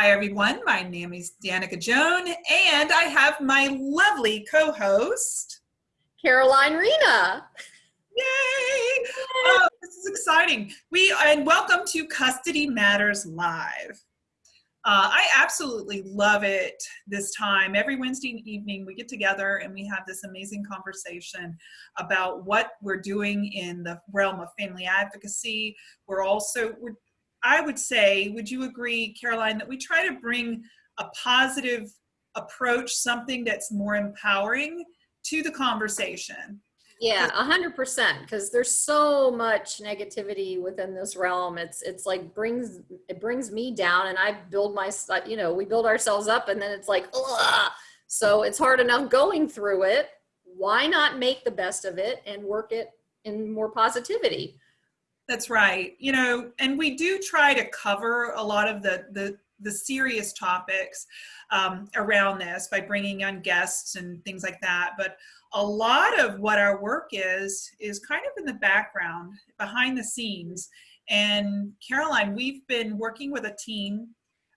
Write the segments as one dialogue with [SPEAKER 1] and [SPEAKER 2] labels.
[SPEAKER 1] Hi, everyone. My name is Danica Joan, and I have my lovely co-host,
[SPEAKER 2] Caroline Rena.
[SPEAKER 1] Yay! Oh, this is exciting. We and welcome to Custody Matters Live. Uh, I absolutely love it this time. Every Wednesday evening, we get together and we have this amazing conversation about what we're doing in the realm of family advocacy. We're also, we're, I would say, would you agree, Caroline, that we try to bring a positive approach, something that's more empowering to the conversation?
[SPEAKER 2] Yeah, a hundred percent. Because there's so much negativity within this realm. It's it's like brings it brings me down, and I build my you know we build ourselves up, and then it's like Ugh! so it's hard enough going through it. Why not make the best of it and work it in more positivity?
[SPEAKER 1] That's right. You know, and we do try to cover a lot of the the the serious topics um, around this by bringing on guests and things like that. But a lot of what our work is, is kind of in the background, behind the scenes. And Caroline, we've been working with a team,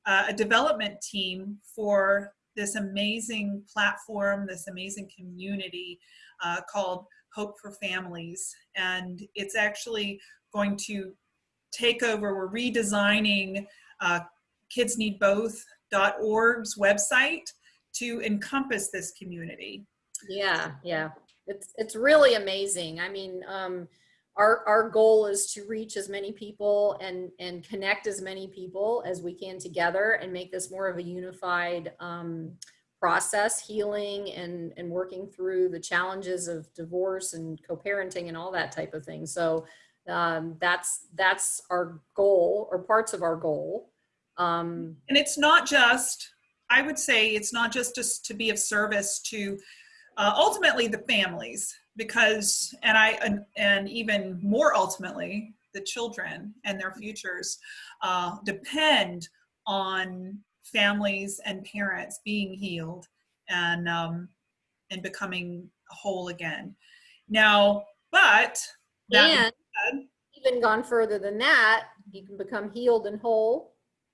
[SPEAKER 1] uh, a development team for this amazing platform, this amazing community uh, called Hope for Families. And it's actually going to take over, we're redesigning uh, kidsneedboth.org's website to encompass this community.
[SPEAKER 2] Yeah, yeah. It's it's really amazing. I mean, um, our our goal is to reach as many people and and connect as many people as we can together and make this more of a unified um, process, healing and and working through the challenges of divorce and co-parenting and all that type of thing. So um, that's that's our goal or parts of our goal.
[SPEAKER 1] Um, and it's not just, I would say it's not just just to be of service to uh, ultimately the families because, and I, and, and, even more ultimately, the children and their futures uh, depend on families and parents being healed and, um, and becoming whole again. Now, but
[SPEAKER 2] and even gone further than that, you can become healed and whole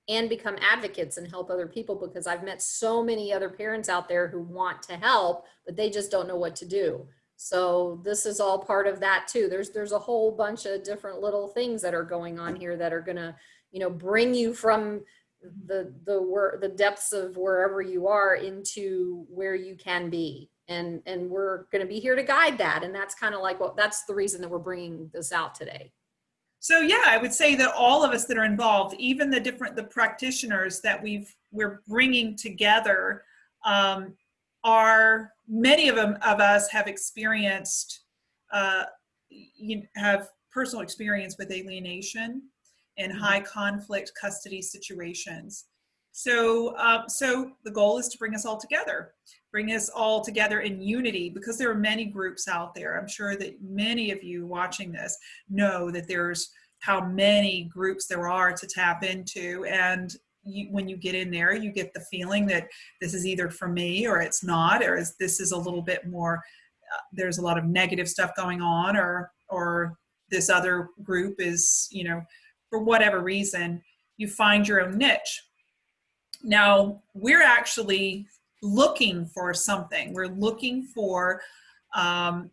[SPEAKER 2] and become advocates and help other people because I've met so many other parents out there who want to help, but they just don't know what to do. So this is all part of that too. There's there's a whole bunch of different little things that are going on here that are gonna, you know, bring you from the the where the depths of wherever you are into where you can be. And and we're gonna be here to guide that. And that's kind of like what that's the reason that we're bringing this out today.
[SPEAKER 1] So yeah, I would say that all of us that are involved, even the different the practitioners that we've we're bringing together, um, are many of them of us have experienced, uh, you have personal experience with alienation and mm-hmm. high conflict custody situations. So, uh, so the goal is to bring us all together, bring us all together in unity because there are many groups out there. I'm sure that many of you watching this know that there's how many groups there are to tap into. And you, when you get in there, you get the feeling that this is either for me or it's not, or is, this is a little bit more, uh, there's a lot of negative stuff going on or, or this other group is, you know, for whatever reason, you find your own niche now, we're actually looking for something. We're looking for um,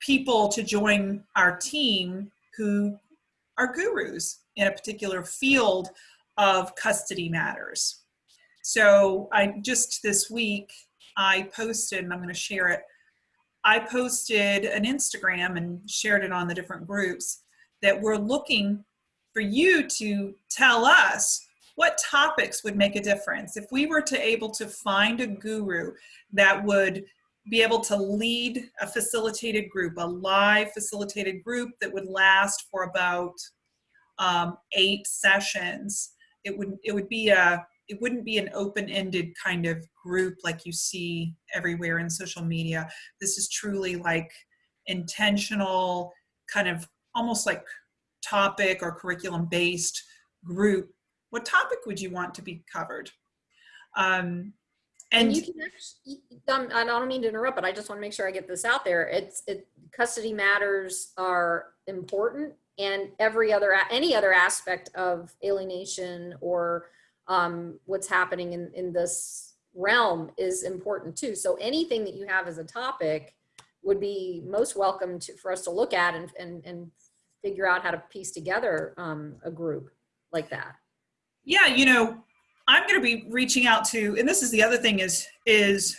[SPEAKER 1] people to join our team who are gurus in a particular field of custody matters. So I just this week, I posted, and I'm going to share it, I posted an Instagram and shared it on the different groups that we're looking for you to tell us what topics would make a difference? If we were to able to find a guru that would be able to lead a facilitated group a live facilitated group that would last for about um, eight sessions it would it would be a it wouldn't be an open-ended kind of group like you see everywhere in social media. This is truly like intentional kind of almost like topic or curriculum based group what topic would you want to be covered? Um,
[SPEAKER 2] and, and you can actually, um, I don't mean to interrupt, but I just want to make sure I get this out there. It's it, custody matters are important and every other, any other aspect of alienation or um, what's happening in, in this realm is important too. So anything that you have as a topic would be most welcome to, for us to look at and, and, and figure out how to piece together um, a group like that.
[SPEAKER 1] Yeah, you know, I'm going to be reaching out to, and this is the other thing is, is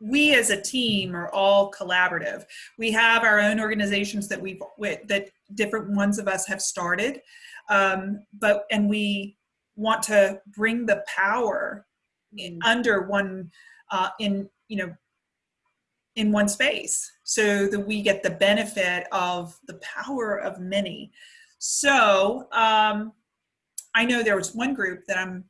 [SPEAKER 1] we as a team are all collaborative. We have our own organizations that we've, that different ones of us have started. Um, but, and we want to bring the power in, under one, uh, in, you know, in one space so that we get the benefit of the power of many. So um, I know there was one group that I'm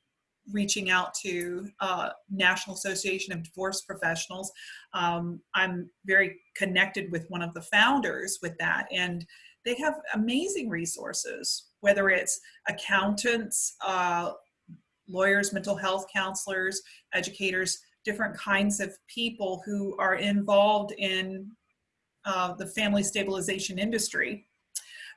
[SPEAKER 1] reaching out to uh, National Association of Divorce Professionals. Um, I'm very connected with one of the founders with that and they have amazing resources, whether it's accountants, uh, lawyers, mental health counselors, educators, different kinds of people who are involved in uh, the family stabilization industry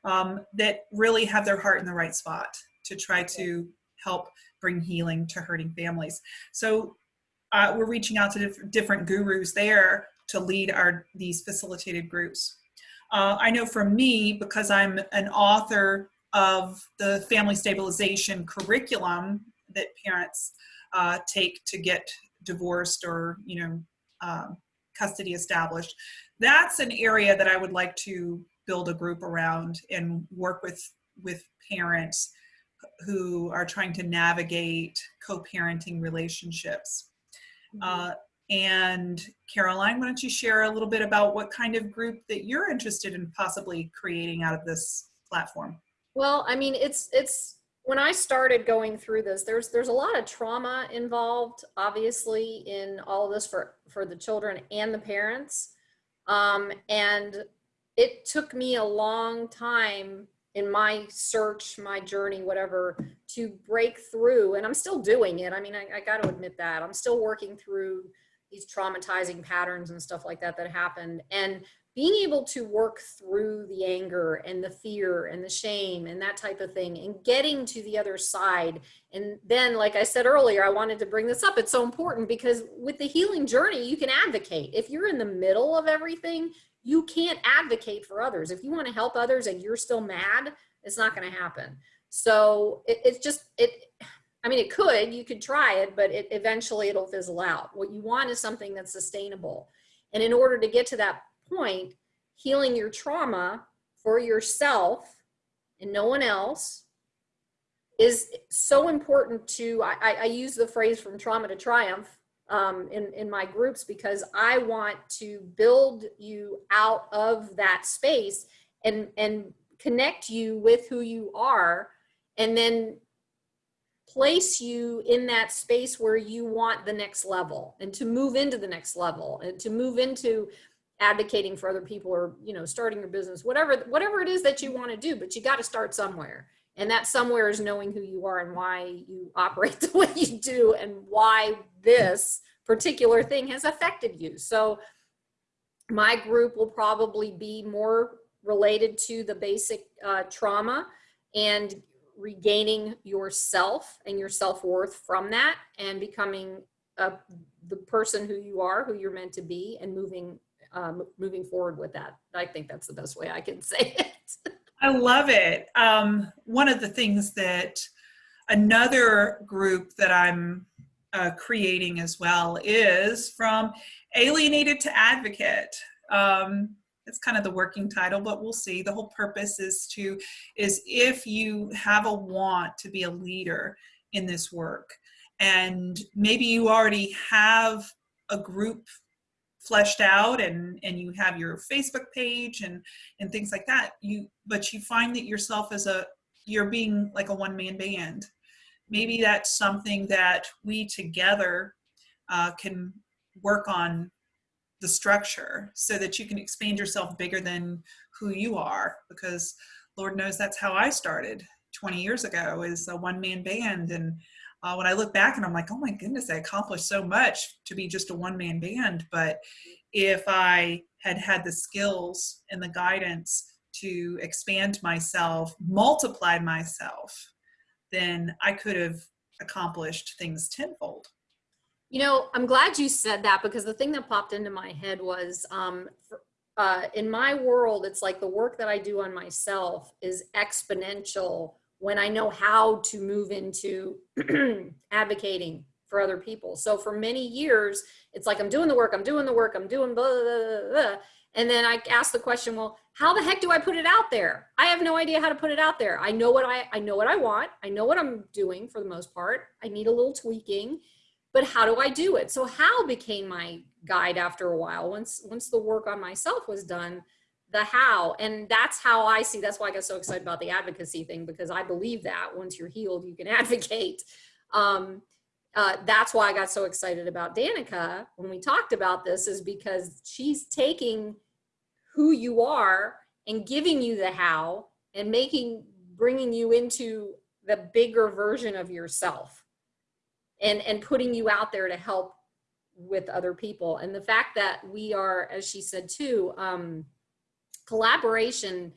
[SPEAKER 1] um, that really have their heart in the right spot to try to help bring healing to hurting families. So uh, we're reaching out to diff different gurus there to lead our these facilitated groups. Uh, I know for me, because I'm an author of the family stabilization curriculum that parents uh, take to get divorced or you know um, custody established, that's an area that I would like to build a group around and work with with parents who are trying to navigate co-parenting relationships. Mm -hmm. uh, and Caroline, why don't you share a little bit about what kind of group that you're interested in possibly creating out of this platform?
[SPEAKER 2] Well, I mean, it's it's when I started going through this, there's there's a lot of trauma involved, obviously, in all of this for for the children and the parents, um, and it took me a long time in my search, my journey, whatever, to break through. And I'm still doing it. I mean, I, I got to admit that. I'm still working through these traumatizing patterns and stuff like that that happened. And being able to work through the anger and the fear and the shame and that type of thing and getting to the other side. And then, like I said earlier, I wanted to bring this up. It's so important because with the healing journey, you can advocate. If you're in the middle of everything, you can't advocate for others. If you want to help others and you're still mad, it's not going to happen. So it, it's just, it, I mean, it could, you could try it, but it, eventually it'll fizzle out. What you want is something that's sustainable. And in order to get to that point, healing your trauma for yourself and no one else is so important to, I, I use the phrase from trauma to triumph um, in, in my groups because I want to build you out of that space and, and connect you with who you are and then place you in that space where you want the next level and to move into the next level and to move into advocating for other people or you know starting your business whatever whatever it is that you want to do but you got to start somewhere and that somewhere is knowing who you are and why you operate the way you do and why this particular thing has affected you. So my group will probably be more related to the basic uh, trauma and regaining yourself and your self-worth from that and becoming uh, the person who you are, who you're meant to be and moving um, moving forward with that. I think that's the best way I can say it.
[SPEAKER 1] I love it. Um, one of the things that another group that I'm uh, creating as well is from alienated to advocate. Um, it's kind of the working title, but we'll see. The whole purpose is to, is if you have a want to be a leader in this work, and maybe you already have a group fleshed out and and you have your facebook page and and things like that you but you find that yourself as a you're being like a one-man band. Maybe that's something that we together uh, can work on the structure so that you can expand yourself bigger than who you are because lord knows that's how i started 20 years ago as a one-man band and uh, when i look back and i'm like oh my goodness i accomplished so much to be just a one-man band but if i had had the skills and the guidance to expand myself multiply myself then I could have accomplished things tenfold.
[SPEAKER 2] You know, I'm glad you said that because the thing that popped into my head was um, uh, in my world, it's like the work that I do on myself is exponential when I know how to move into advocating for other people. So for many years, it's like I'm doing the work, I'm doing the work, I'm doing blah, blah, blah, blah. And then I ask the question, well, how the heck do I put it out there? I have no idea how to put it out there. I know what I, I know what I want. I know what I'm doing for the most part. I need a little tweaking, but how do I do it? So how became my guide after a while. Once, once the work on myself was done, the how, and that's how I see, that's why I got so excited about the advocacy thing, because I believe that once you're healed, you can advocate. Um, uh, that's why I got so excited about Danica when we talked about this is because she's taking who you are and giving you the how and making, bringing you into the bigger version of yourself and, and putting you out there to help with other people. And the fact that we are, as she said too, um, collaboration,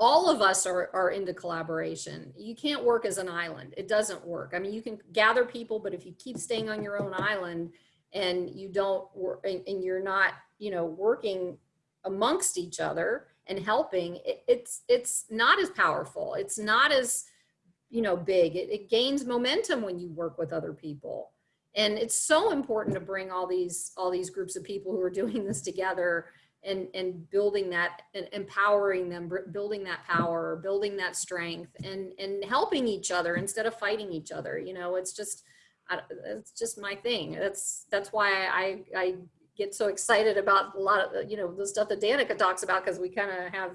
[SPEAKER 2] all of us are, are into collaboration. You can't work as an island. It doesn't work. I mean, you can gather people, but if you keep staying on your own island and you don't work and, and you're not, you know, working amongst each other and helping, it, it's, it's not as powerful. It's not as, you know, big. It, it gains momentum when you work with other people. And it's so important to bring all these, all these groups of people who are doing this together and and building that and empowering them building that power building that strength and and helping each other instead of fighting each other you know it's just it's just my thing. That's that's why i i get so excited about a lot of you know the stuff that danica talks about because we kind of have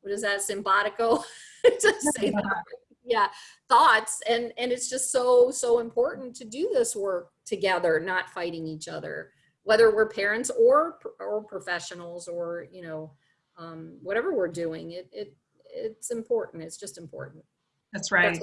[SPEAKER 2] what is that simpatico to say that. Yeah thoughts and and it's just so so important to do this work together not fighting each other whether we're parents or or professionals or you know um, whatever we're doing it, it it's important. It's just important.
[SPEAKER 1] That's right.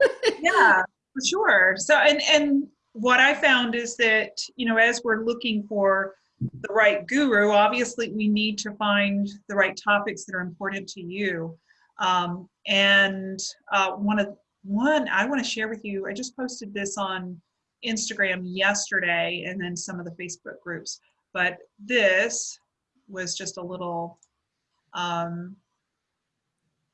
[SPEAKER 1] that's yeah for sure. So and and what i found is that you know as we're looking for the right guru obviously we need to find the right topics that are important to you. Um, and uh, one of one i want to share with you i just posted this on Instagram yesterday and then some of the Facebook groups. But this was just a little, um,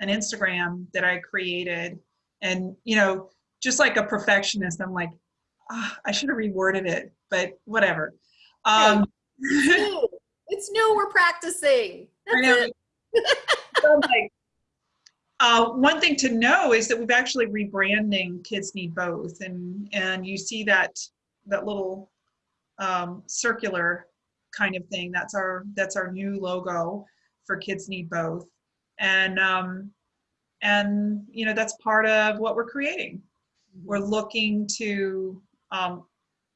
[SPEAKER 1] an Instagram that I created. And, you know, just like a perfectionist, I'm like, oh, I should have reworded it, but whatever. Um,
[SPEAKER 2] hey, it's, new. it's new. We're practicing. That's it.
[SPEAKER 1] so like, uh, one thing to know is that we've actually rebranding Kids Need Both, and and you see that that little um, circular kind of thing. That's our that's our new logo for Kids Need Both, and um, and you know that's part of what we're creating. We're looking to um,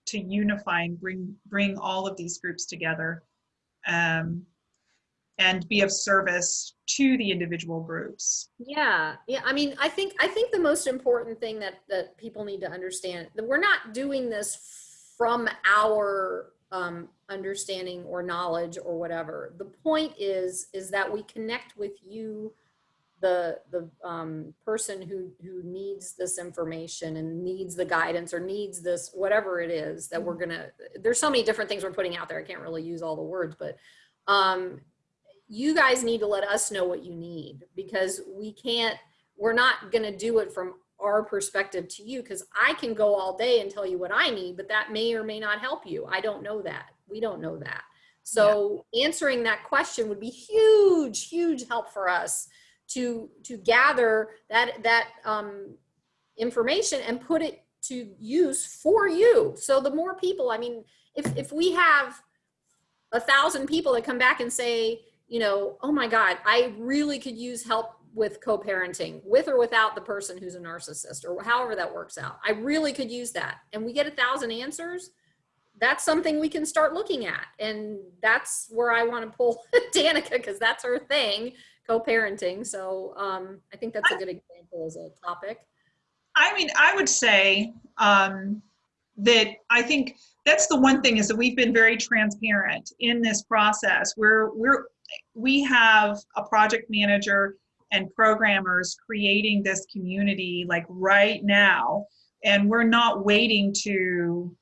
[SPEAKER 1] to unify and bring bring all of these groups together. Um, and be of service to the individual groups.
[SPEAKER 2] Yeah yeah i mean i think i think the most important thing that that people need to understand that we're not doing this from our um, understanding or knowledge or whatever. The point is is that we connect with you the the um, person who who needs this information and needs the guidance or needs this whatever it is that we're gonna there's so many different things we're putting out there i can't really use all the words but um, you guys need to let us know what you need because we can't, we're not going to do it from our perspective to you because I can go all day and tell you what I need, but that may or may not help you. I don't know that. We don't know that. So yeah. answering that question would be huge, huge help for us to to gather that that um, information and put it to use for you. So the more people, I mean, if if we have a thousand people that come back and say, you know, oh my God, I really could use help with co-parenting with or without the person who's a narcissist or however that works out. I really could use that. And we get a thousand answers. That's something we can start looking at. And that's where I want to pull Danica because that's her thing, co-parenting. So um, I think that's a good example as a topic.
[SPEAKER 1] I mean, I would say um, that I think that's the one thing is that we've been very transparent in this process. We're, we're we have a project manager and programmers creating this community like right now. And we're not waiting to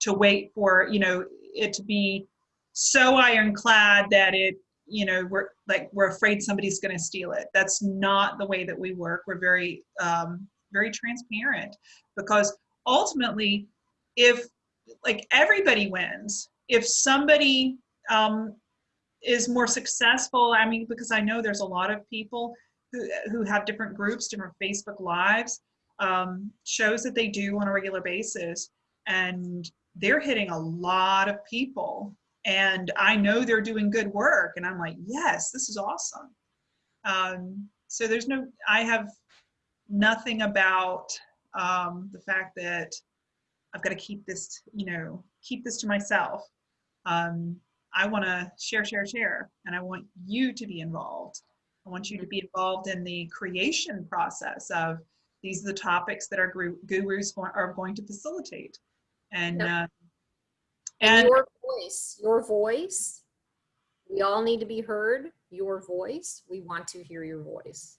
[SPEAKER 1] to wait for you know it to be so ironclad that it you know we're like we're afraid somebody's going to steal it. That's not the way that we work. We're very um, very transparent. Because ultimately if like everybody wins if somebody um, is more successful. I mean because i know there's a lot of people who, who have different groups different facebook lives um, shows that they do on a regular basis. And they're hitting a lot of people. And i know they're doing good work. And i'm like yes this is awesome. Um, so there's no i have nothing about um, the fact that i've got to keep this you know keep this to myself. Um, i want to share share share and i want you to be involved i want you to be involved in the creation process of these are the topics that our gurus are going to facilitate and
[SPEAKER 2] Yep.
[SPEAKER 1] uh,
[SPEAKER 2] And
[SPEAKER 1] and
[SPEAKER 2] your voice, your voice, we all need to be heard. Your voice, we want to hear your voice.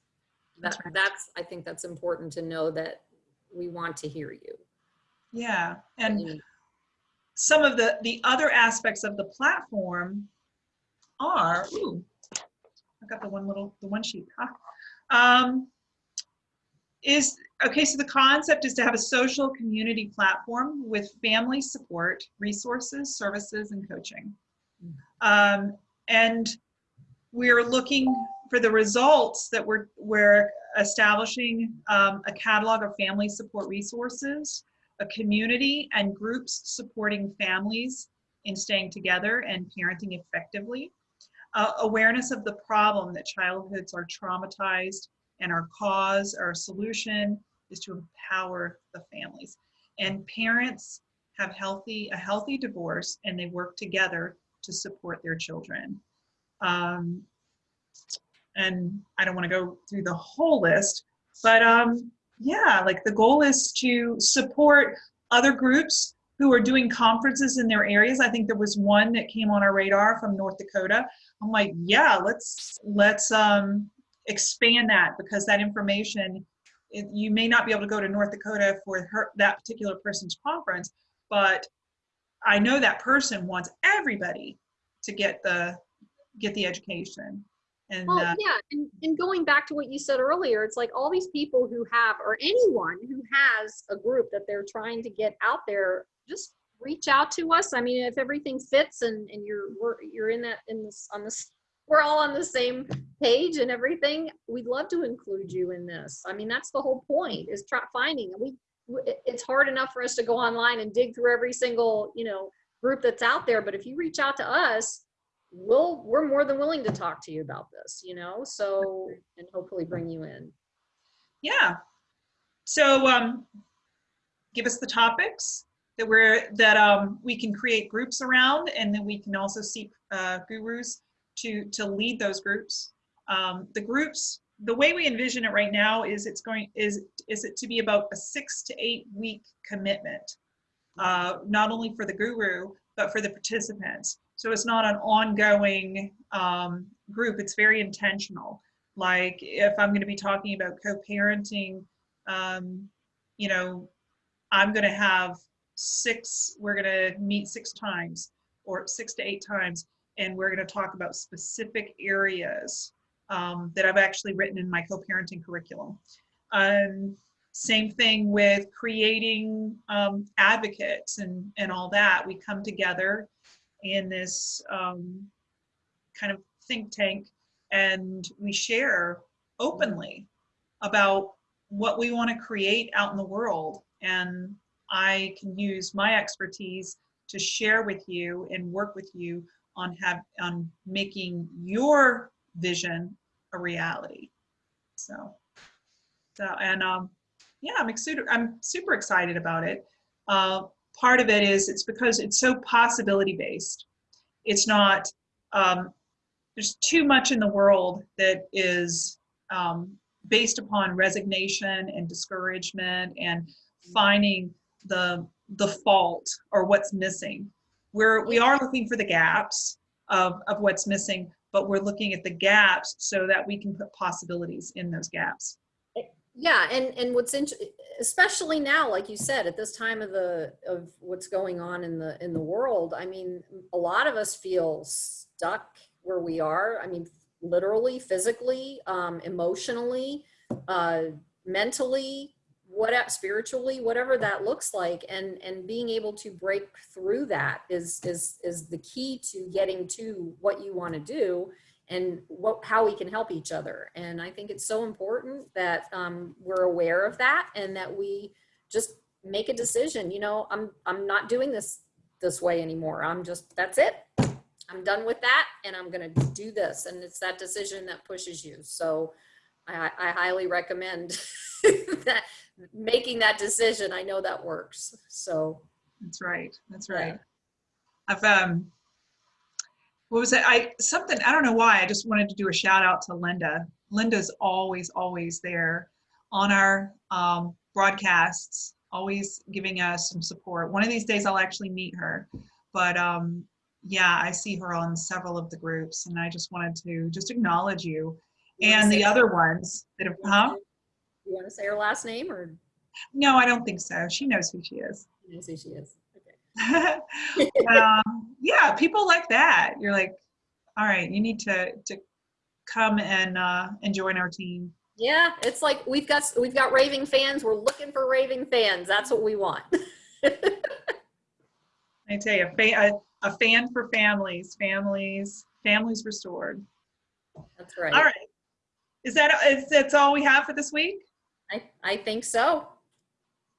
[SPEAKER 2] That,
[SPEAKER 1] That's right.
[SPEAKER 2] that's, I think that's important to know that we want to hear you.
[SPEAKER 1] yeah and
[SPEAKER 2] You-
[SPEAKER 1] some of the the other aspects of the platform are ooh, I got the one little the one sheet huh? um, is okay so the concept is to have a social community platform with family support resources services and coaching um, and we're looking for the results that we're we're establishing um, a catalog of family support resources a community and groups supporting families in staying together and parenting effectively. Uh, awareness of the problem that childhoods are traumatized and our cause, our solution is to empower the families. And parents have healthy a healthy divorce and they work together to support their children. Um, and I don't want to go through the whole list, but um, yeah, like the goal is to support other groups who are doing conferences in their areas. I think there was one that came on our radar from North Dakota. I'm like, yeah, let's let's um, expand that because that information, it, you may not be able to go to North Dakota for her, that particular person's conference, but I know that person wants everybody to get the get the education. And
[SPEAKER 2] Well,
[SPEAKER 1] uh,
[SPEAKER 2] yeah, and, and going back to what you said earlier, it's like all these people who have, or anyone who has a group that they're trying to get out there, just reach out to us. I mean, if everything fits and, and you're, we're, you're in that, in this, on this, we're all on the same page and everything, we'd love to include you in this. I mean, that's the whole point is try finding, we, it's hard enough for us to go online and dig through every single, you know, group that's out there, but if you reach out to us, we'll we're more than willing to talk to you about this you know? So and hopefully bring you in.
[SPEAKER 1] Yeah. So um give us the topics that we're that um we can create groups around and then we can also seek uh, gurus to to lead those groups. Um, the groups the way we envision it right now is it's going is is it to be about a six to eight week commitment uh, not only for the guru but for the participants so it's not an ongoing um, group it's very intentional. Like if i'm going to be talking about co-parenting um, you know i'm going to have six we're going to meet six times or six to eight times and we're going to talk about specific areas um, that i've actually written in my co-parenting curriculum. Um, same thing with creating um, advocates and, and all that. We come together in this um, kind of think tank and we share openly about what we want to create out in the world. And i can use my expertise to share with you and work with you on have on making your vision a reality. So so and um yeah i'm i'm super excited about it. Uh, part of it is it's because it's so possibility based it's not um, there's too much in the world that is um, based upon resignation and discouragement and finding the the fault or what's missing. We're we are looking for the gaps of, of what's missing but we're looking at the gaps so that we can put possibilities in those gaps
[SPEAKER 2] Yeah, and and what's int- especially now, like you said, at this time of the of what's going on in the in the world. I mean, a lot of us feel stuck where we are. I mean, literally, physically, um, emotionally, uh, mentally, what spiritually, whatever that looks like, and and being able to break through that is is is the key to getting to what you want to do and what, how we can help each other. And I think it's so important that um, we're aware of that and that we just make a decision. You know, I'm I'm not doing this this way anymore. I'm just that's it. I'm done with that, and I'm going to do this. And it's that decision that pushes you. So I, I highly recommend that making that decision. I know that works. So
[SPEAKER 1] that's right. That's right. Yeah. I've um what was it? I something I don't know why. I just wanted to do a shout out to Linda. Linda's always always there on our um, broadcasts, always giving us some support. One of these days I'll actually meet her, but um, yeah, I see her on several of the groups, and I just wanted to just acknowledge you, you and the other ones that have. Huh?
[SPEAKER 2] You want to say her last name or?
[SPEAKER 1] No, I don't think so. She knows who she is.
[SPEAKER 2] She knows who she is.
[SPEAKER 1] um, yeah, people like that. You're like, all right, you need to to come and uh, and join our team.
[SPEAKER 2] Yeah, it's like we've got we've got raving fans. We're looking for raving fans. That's what we want.
[SPEAKER 1] I tell you, a, a, a fan for families, families, families restored.
[SPEAKER 2] That's right.
[SPEAKER 1] All right. Is that is that's all we have for this week?
[SPEAKER 2] I I think so.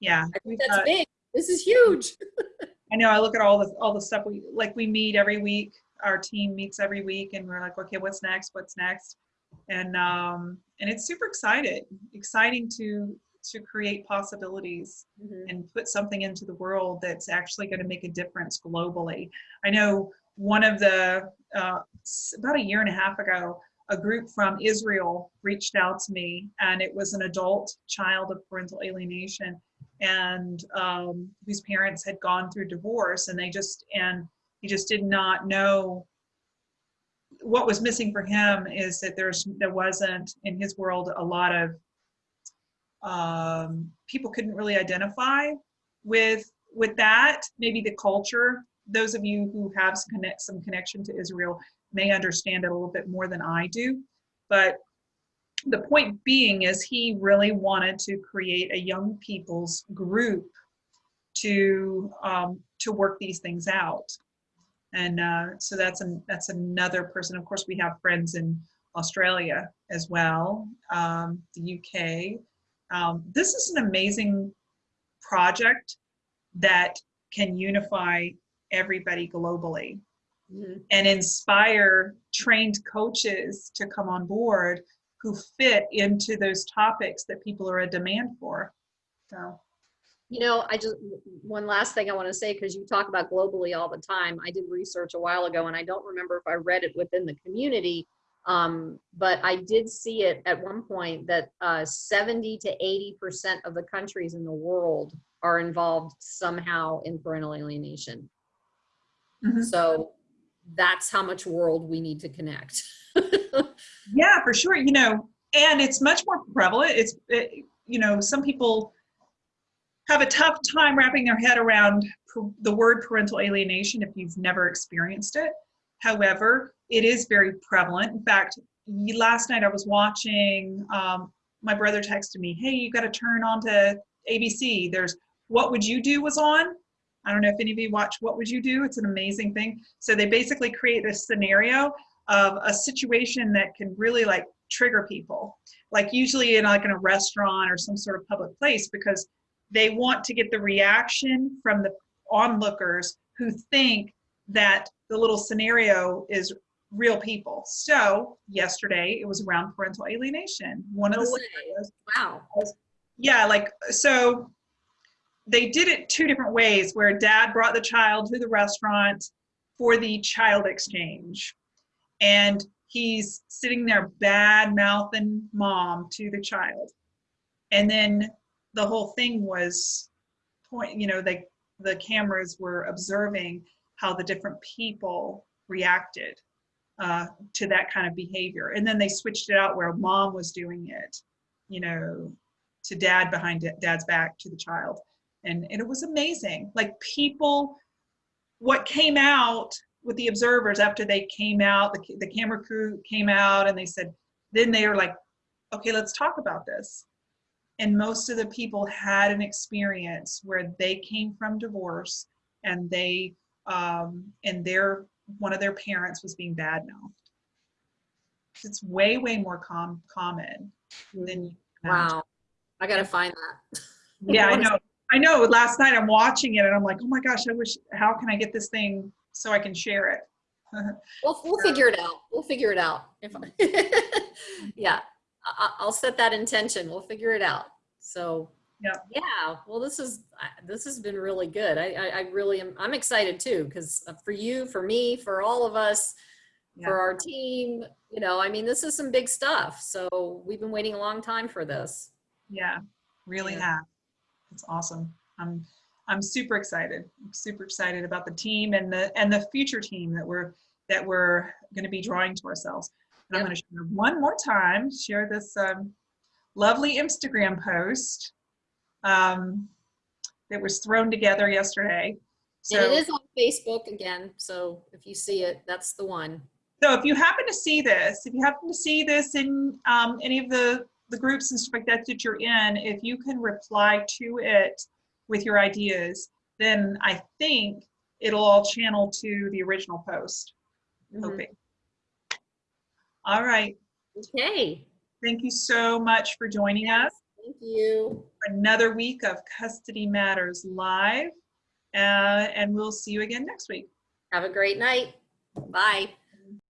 [SPEAKER 1] Yeah,
[SPEAKER 2] I think that's big. This is huge.
[SPEAKER 1] I know I look at all the all the stuff we like we meet every week. Our team meets every week and we're like, okay, what's next? What's next? And um and it's super excited, exciting to to create possibilities mm-hmm. and put something into the world that's actually going to make a difference globally. I know one of the uh, about a year and a half ago, a group from Israel reached out to me, and it was an adult child of parental alienation, and um, whose parents had gone through divorce and they just and he just did not know what was missing for him is that there's there wasn't in his world a lot of um, people couldn't really identify with with that. Maybe the culture those of you who have some connect some connection to israel may understand it a little bit more than i do but the point being is he really wanted to create a young people's group to um, to work these things out. And uh, so that's an that's another person. Of course we have friends in australia as well um, the uk um, this is an amazing project that can unify everybody globally mm-hmm. and inspire trained coaches to come on board who fit into those topics that people are a demand for. So.
[SPEAKER 2] You know, I just, one last thing I want to say, because you talk about globally all the time. I did research a while ago and I don't remember if I read it within the community, um, but I did see it at one point that uh, 70 to 80% of the countries in the world are involved somehow in parental alienation. Mm-hmm. So that's how much world we need to connect.
[SPEAKER 1] yeah, for sure. You know, and it's much more prevalent. It's, it, you know, some people have a tough time wrapping their head around the word parental alienation if you've never experienced it. However, it is very prevalent. In fact, last night I was watching, um, my brother texted me, hey, you got to turn on to ABC. There's What Would You Do was on. I don't know if any of you watch What Would You Do? It's an amazing thing. So they basically create this scenario of a situation that can really like trigger people. Like usually in like in a restaurant or some sort of public place because they want to get the reaction from the onlookers who think that the little scenario is real people. So yesterday it was around parental alienation. One of the scenarios
[SPEAKER 2] wow.
[SPEAKER 1] was, yeah like so they did it two different ways where dad brought the child to the restaurant for the child exchange and he's sitting there bad mouthing mom to the child and then the whole thing was point you know they the cameras were observing how the different people reacted uh, to that kind of behavior and then they switched it out where mom was doing it you know to dad behind da- dad's back to the child. And, and it was amazing. Like people, what came out with the observers after they came out, the, the camera crew came out and they said, then they were like, okay, let's talk about this. And most of the people had an experience where they came from divorce and they, um, and their, one of their parents was being bad mouthed. It's way, way more com- common than you.
[SPEAKER 2] Wow. I gotta find that.
[SPEAKER 1] Yeah, I know. I know. Last night I'm watching it and I'm like, oh my gosh, I wish, how can I get this thing so I can share it?
[SPEAKER 2] We'll, we'll figure it out. We'll figure it out. If I- yeah, I, I'll set that intention. We'll figure it out. So
[SPEAKER 1] Yep.
[SPEAKER 2] yeah, well, this is this has been really good. I I, I really am. I'm excited too because uh, for you, for me, for all of us,
[SPEAKER 1] Yeah.
[SPEAKER 2] for our team. You know, I mean, this is some big stuff. So we've been waiting a long time for this.
[SPEAKER 1] Yeah, really
[SPEAKER 2] Yeah.
[SPEAKER 1] have. It's awesome. I'm I'm super excited. I'm super excited about the team and the and the future team that we're that we're going to be drawing to ourselves. And I'm going to share one more time. Share this um, lovely Instagram post um, that was thrown together yesterday. So,
[SPEAKER 2] and it is on Facebook again. So if you see it, that's the one.
[SPEAKER 1] so if you happen to see this, if you happen to see this in um, any of the the groups and stuff like that that you're in, if you can reply to it with your ideas, then I think it'll all channel to the original post.
[SPEAKER 2] Mhm.
[SPEAKER 1] Hoping. All right.
[SPEAKER 2] Okay.
[SPEAKER 1] Thank you so much for joining us.
[SPEAKER 2] Thank you.
[SPEAKER 1] Another week of Custody Matters Live. Uh, and we'll see you again next week.
[SPEAKER 2] Have a great night. Bye.